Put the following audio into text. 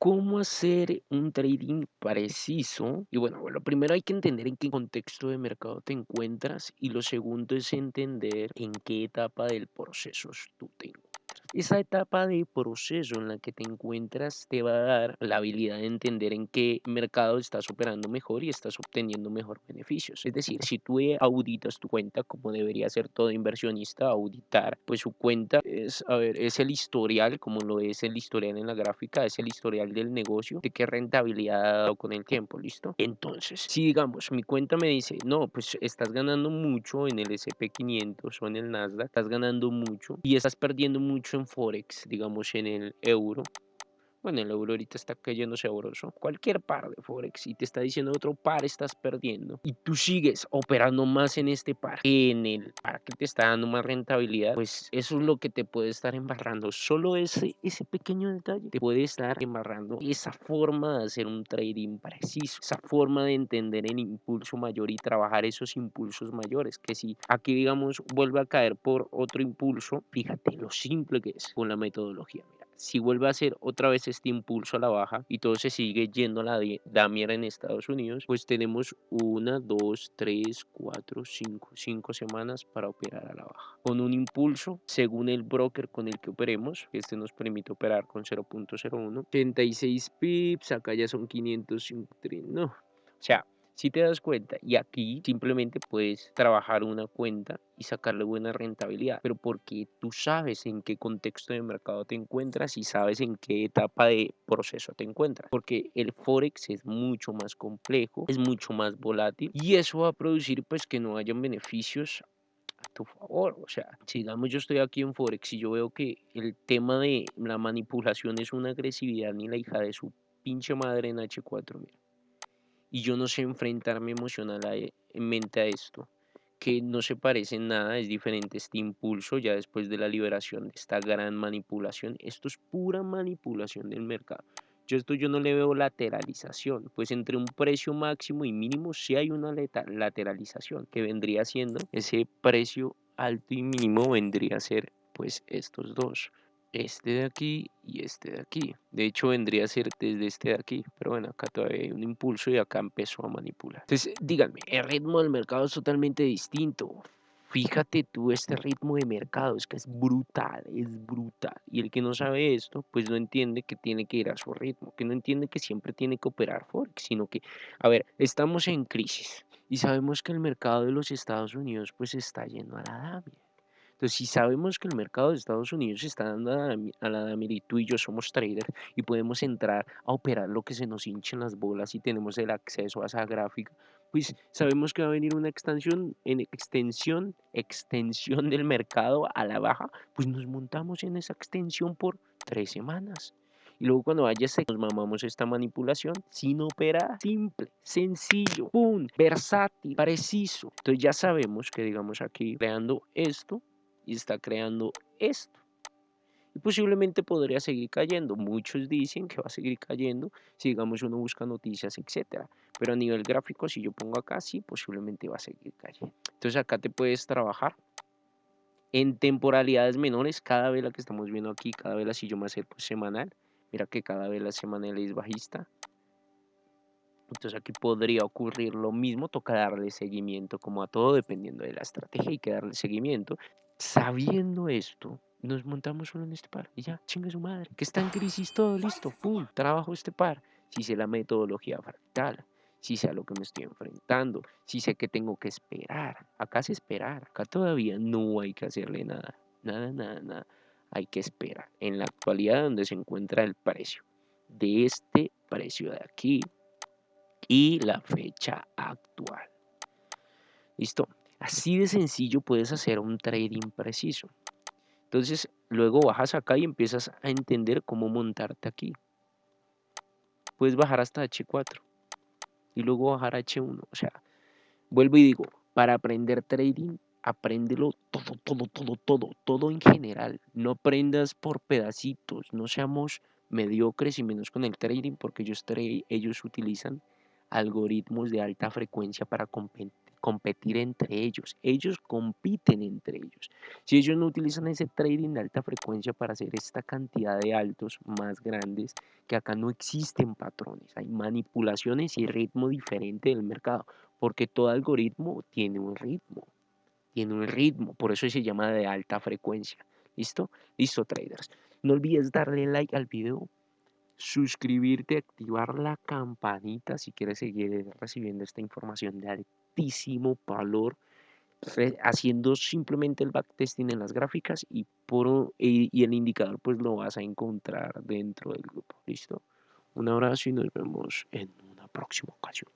¿Cómo hacer un trading preciso? Y bueno, lo primero hay que entender en qué contexto de mercado te encuentras y lo segundo es entender en qué etapa del proceso tú te encuentras. Esa etapa de proceso en la que te encuentras te va a dar la habilidad de entender en qué mercado estás operando mejor y estás obteniendo mejor beneficios. Es decir, si tú auditas tu cuenta, como debería ser todo inversionista, auditar, pues su cuenta es, a ver, es el historial, como lo es el historial en la gráfica, es el historial del negocio, de qué rentabilidad ha dado con el tiempo, ¿listo? Entonces, si digamos, mi cuenta me dice, no, pues estás ganando mucho en el SP500 o en el Nasdaq, estás ganando mucho y estás perdiendo mucho Forex, digamos en el euro, bueno, el euro ahorita está cayendo sabroso. Cualquier par de Forex y te está diciendo otro par estás perdiendo. Y tú sigues operando más en este par que en el par que te está dando más rentabilidad. Pues eso es lo que te puede estar embarrando. Solo ese, ese pequeño detalle te puede estar embarrando esa forma de hacer un trading preciso. Esa forma de entender el impulso mayor y trabajar esos impulsos mayores. Que si aquí digamos vuelve a caer por otro impulso, fíjate lo simple que es con la metodología si vuelve a hacer otra vez este impulso a la baja y todo se sigue yendo a la damier en Estados Unidos, pues tenemos una, dos, tres, cuatro, cinco, cinco semanas para operar a la baja. Con un impulso, según el broker con el que operemos, este nos permite operar con 0.01, 36 pips, acá ya son 553, no, o sea, si te das cuenta, y aquí simplemente puedes trabajar una cuenta y sacarle buena rentabilidad, pero porque tú sabes en qué contexto de mercado te encuentras y sabes en qué etapa de proceso te encuentras, porque el forex es mucho más complejo, es mucho más volátil y eso va a producir pues que no hayan beneficios a tu favor, o sea, si digamos yo estoy aquí en forex y yo veo que el tema de la manipulación es una agresividad ni la hija de su pinche madre en H4, mira y yo no sé enfrentarme emocionalmente a esto, que no se parece nada, es diferente este impulso ya después de la liberación de esta gran manipulación. Esto es pura manipulación del mercado. Yo esto yo no le veo lateralización, pues entre un precio máximo y mínimo sí hay una lateralización que vendría siendo ese precio alto y mínimo vendría a ser pues estos dos este de aquí y este de aquí. De hecho, vendría a ser desde este de aquí, pero bueno, acá todavía hay un impulso y acá empezó a manipular. Entonces, díganme, el ritmo del mercado es totalmente distinto. Fíjate tú este ritmo de mercado, es que es brutal, es brutal. Y el que no sabe esto, pues no entiende que tiene que ir a su ritmo, que no entiende que siempre tiene que operar Forex, sino que, a ver, estamos en crisis y sabemos que el mercado de los Estados Unidos pues está yendo a la damia entonces, si sabemos que el mercado de Estados Unidos está dando a la Damir y tú y yo somos traders y podemos entrar a operar lo que se nos hinchen las bolas y tenemos el acceso a esa gráfica, pues sabemos que va a venir una extensión, en extensión, extensión del mercado a la baja, pues nos montamos en esa extensión por tres semanas. Y luego cuando vaya nos mamamos esta manipulación sin operar. Simple, sencillo, pum, versátil, preciso. Entonces ya sabemos que digamos aquí creando esto, y está creando esto. Y posiblemente podría seguir cayendo. Muchos dicen que va a seguir cayendo si digamos uno busca noticias, etcétera. Pero a nivel gráfico, si yo pongo acá, sí, posiblemente va a seguir cayendo. Entonces acá te puedes trabajar en temporalidades menores. Cada vez la que estamos viendo aquí, cada vez si yo me acerco semanal. Mira que cada vez la semanal es bajista. Entonces aquí podría ocurrir lo mismo, toca darle seguimiento como a todo, dependiendo de la estrategia, hay que darle seguimiento. Sabiendo esto, nos montamos solo en este par y ya, chinga su madre, que está en crisis todo, listo, pum, trabajo este par. Si sé la metodología fractal, si sé a lo que me estoy enfrentando, si sé que tengo que esperar. Acá es esperar, acá todavía no hay que hacerle nada, nada, nada, nada. Hay que esperar. En la actualidad donde se encuentra el precio de este precio de aquí y la fecha actual. Listo. Así de sencillo puedes hacer un trading preciso. Entonces, luego bajas acá y empiezas a entender cómo montarte aquí. Puedes bajar hasta H4 y luego bajar a H1. O sea, vuelvo y digo, para aprender trading, apréndelo todo, todo, todo, todo, todo en general. No aprendas por pedacitos, no seamos mediocres y menos con el trading porque ellos, ellos utilizan algoritmos de alta frecuencia para competir competir entre ellos. Ellos compiten entre ellos. Si ellos no utilizan ese trading de alta frecuencia para hacer esta cantidad de altos más grandes, que acá no existen patrones, hay manipulaciones y ritmo diferente del mercado, porque todo algoritmo tiene un ritmo, tiene un ritmo, por eso se llama de alta frecuencia. ¿Listo? Listo, traders. No olvides darle like al video, suscribirte, activar la campanita si quieres seguir recibiendo esta información de altísimo valor, haciendo simplemente el backtesting en las gráficas y, por, y el indicador pues lo vas a encontrar dentro del grupo. ¿Listo? Un abrazo y nos vemos en una próxima ocasión.